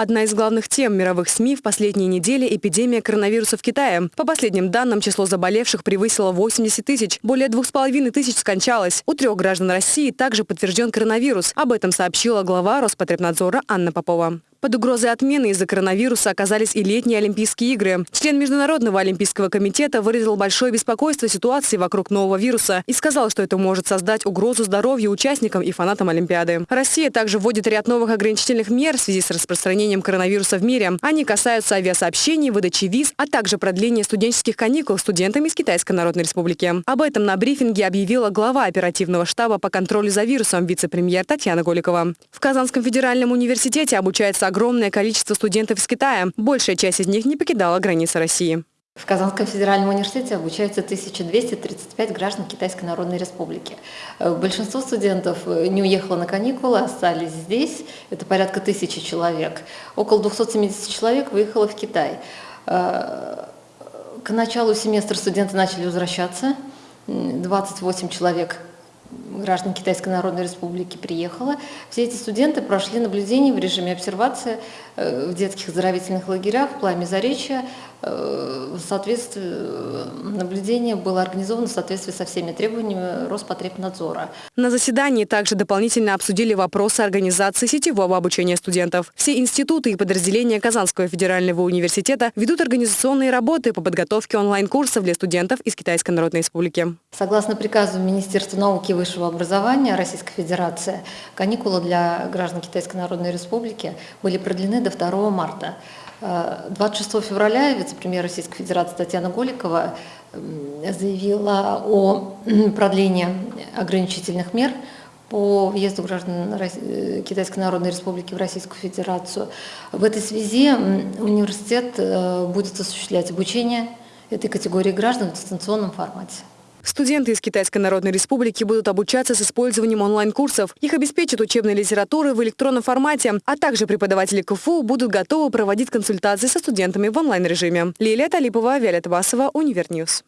Одна из главных тем мировых СМИ в последние недели – эпидемия коронавируса в Китае. По последним данным, число заболевших превысило 80 тысяч. Более двух с половиной тысяч скончалось. У трех граждан России также подтвержден коронавирус. Об этом сообщила глава Роспотребнадзора Анна Попова. Под угрозой отмены из-за коронавируса оказались и летние Олимпийские игры. Член Международного олимпийского комитета выразил большое беспокойство ситуации вокруг нового вируса и сказал, что это может создать угрозу здоровью участникам и фанатам Олимпиады. Россия также вводит ряд новых ограничительных мер в связи с распространением коронавируса в мире. Они касаются авиасообщений, выдачи виз, а также продления студенческих каникул студентам из Китайской Народной Республики. Об этом на брифинге объявила глава оперативного штаба по контролю за вирусом вице-премьер Татьяна Голикова. В Казанском федеральном университете обучается огромное количество студентов из Китая. Большая часть из них не покидала границы России. В Казанском федеральном университете обучаются 1235 граждан Китайской Народной Республики. Э, большинство студентов э, не уехало на каникулы, остались здесь. Это порядка тысячи человек. Около 270 человек выехало в Китай. Э, к началу семестра студенты начали возвращаться. 28 человек граждан Китайской Народной Республики приехала. Все эти студенты прошли наблюдение в режиме обсервации э, в детских оздоровительных лагерях в плане Заречья. Э, соответствии, э, наблюдение было организовано в соответствии со всеми требованиями Роспотребнадзора. На заседании также дополнительно обсудили вопросы организации сетевого обучения студентов. Все институты и подразделения Казанского федерального университета ведут организационные работы по подготовке онлайн-курсов для студентов из Китайской Народной Республики. Согласно приказу Министерства науки и высшего образования Российской Федерации, каникулы для граждан Китайской Народной Республики были продлены до 2 марта. 26 э, февраля вице-премьер Российской Федерации Татьяна Голикова заявила о продлении ограничительных мер по въезду граждан э, Китайской Народной Республики в Российскую Федерацию. В этой связи университет э, будет осуществлять обучение этой категории граждан в дистанционном формате. Студенты из Китайской Народной Республики будут обучаться с использованием онлайн-курсов. Их обеспечат учебной литературой в электронном формате, а также преподаватели КФУ будут готовы проводить консультации со студентами в онлайн-режиме. Лилия Талипова, Виолетта Басова, Univer News.